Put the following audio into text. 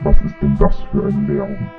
Was ist denn das für ein Lärm?